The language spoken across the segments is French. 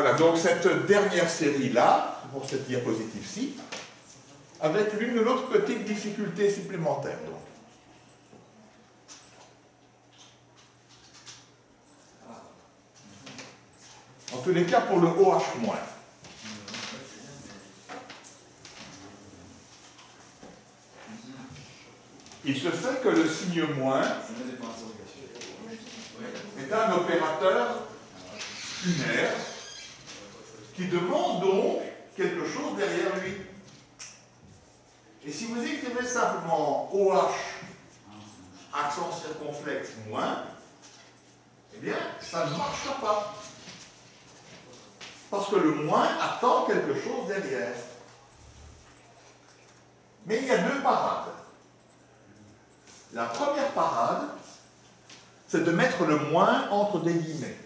Voilà, donc cette dernière série-là, pour cette diapositive-ci, avec l'une ou l'autre petite difficulté supplémentaire. Donc. En tous les cas, pour le OH-. Il se fait que le signe moins est un opérateur lunaire qui demande donc quelque chose derrière lui. Et si vous écrivez simplement OH, accent circonflexe moins, eh bien, ça ne marchera pas. Parce que le moins attend quelque chose derrière. Mais il y a deux parades. La première parade, c'est de mettre le moins entre des guillemets.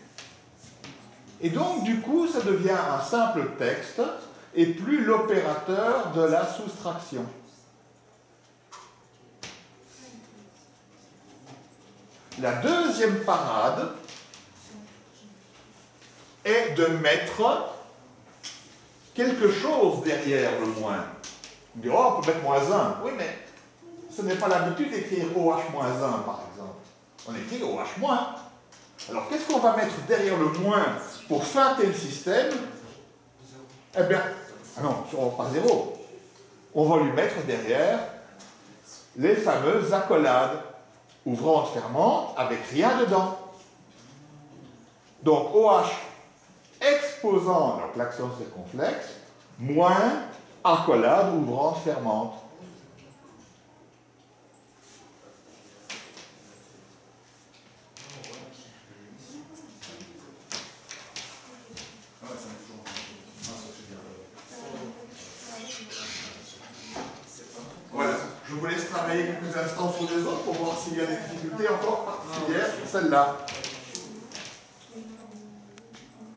Et donc, du coup, ça devient un simple texte et plus l'opérateur de la soustraction. La deuxième parade est de mettre quelque chose derrière le moins. On dit, oh, on peut mettre moins 1. Oui, mais ce n'est pas l'habitude d'écrire OH-1, par exemple. On écrit OH-. Alors, qu'est-ce qu'on va mettre derrière le moins pour feinter le système Eh bien, ah non, pas zéro. On va lui mettre derrière les fameuses accolades ouvrant fermant avec rien dedans. Donc OH exposant l'action circonflexe moins accolade ouvrant fermante. Je vous laisse travailler quelques instants sur les autres pour voir s'il y a des difficultés encore particulières sur celle-là.